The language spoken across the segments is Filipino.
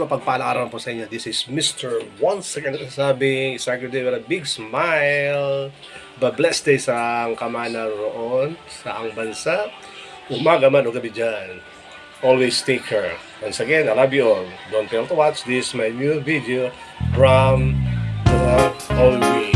mapagpalang araw po sa inyo. This is Mr. Once again sabing start your day with a big smile. Ba-blessed day sa ang kamana roon, sa ang bansa. Umaga man o gabi dyan. Always take care. Once again, I love you all. Don't fail to watch this my new video from the All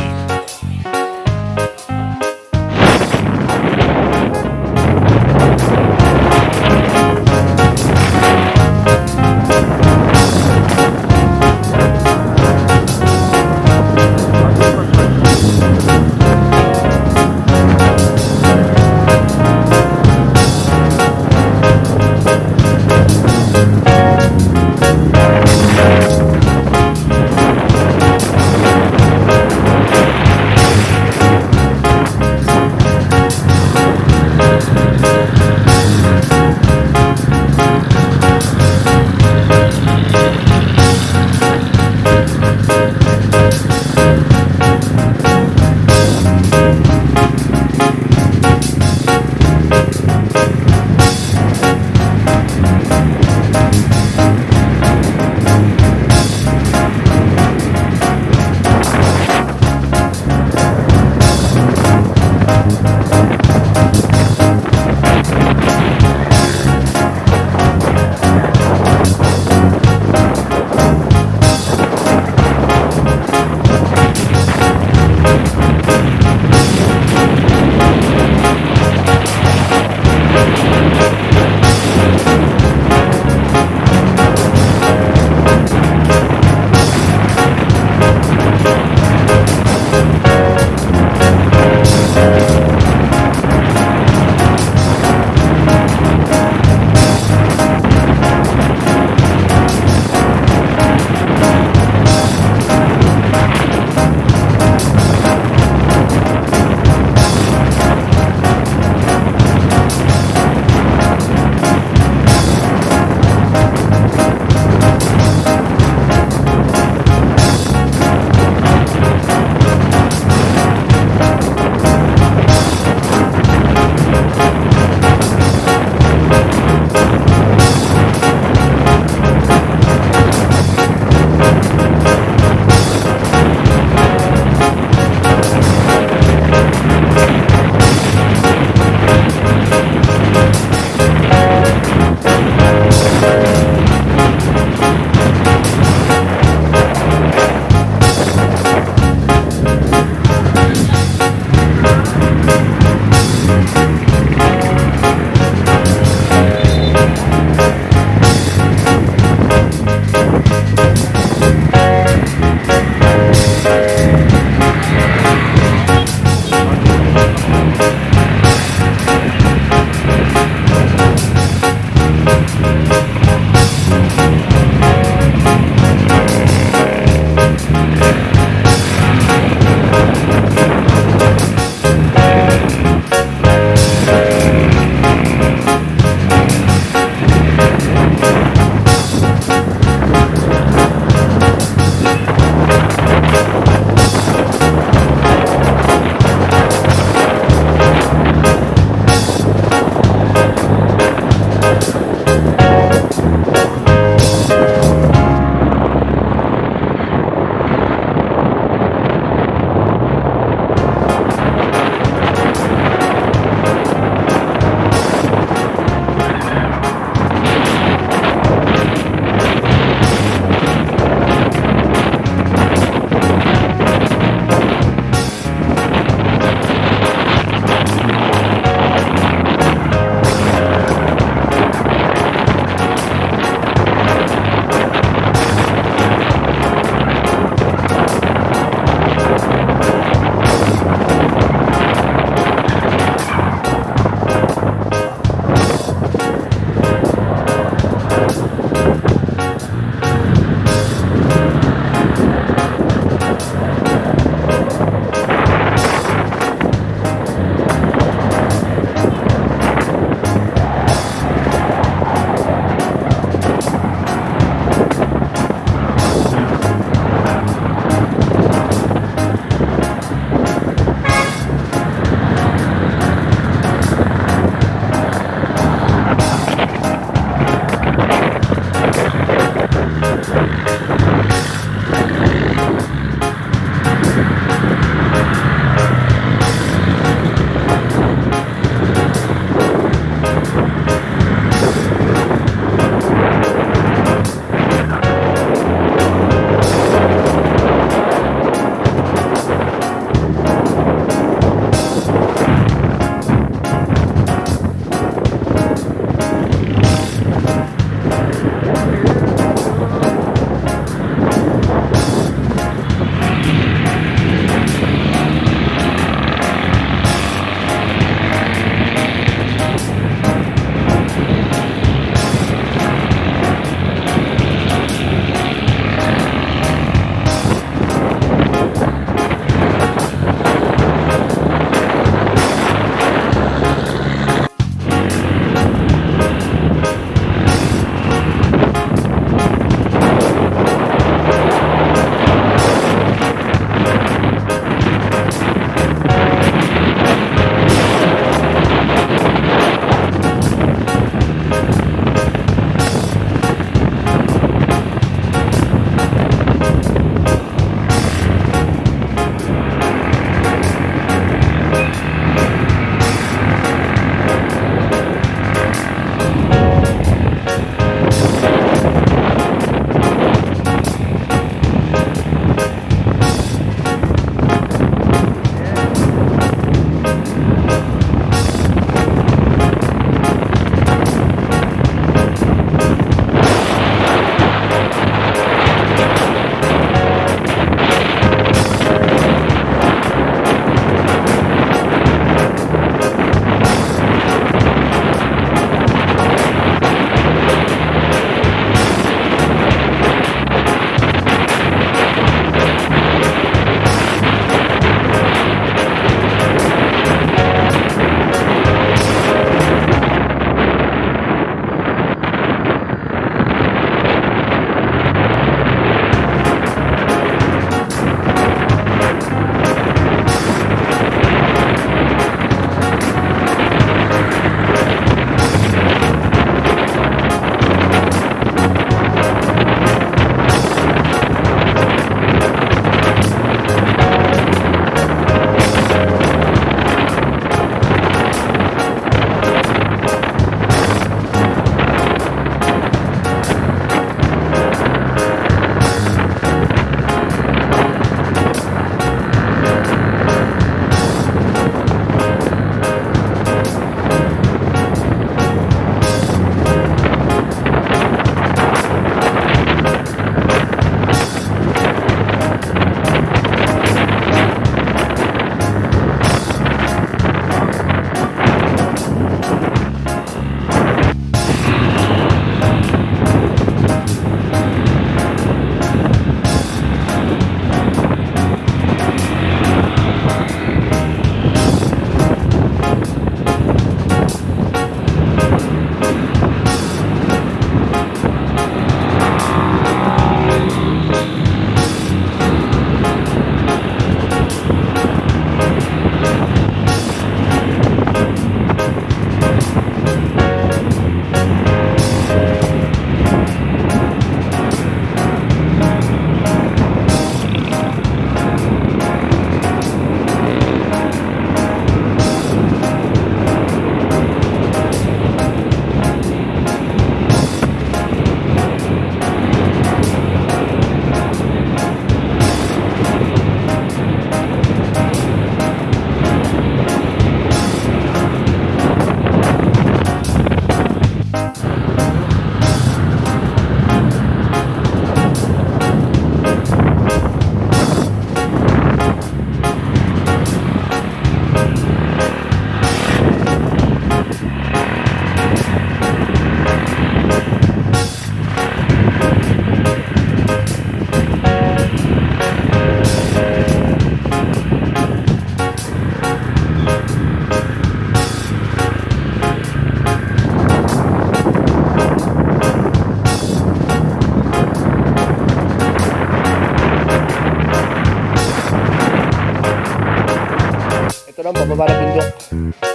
Bapak, 装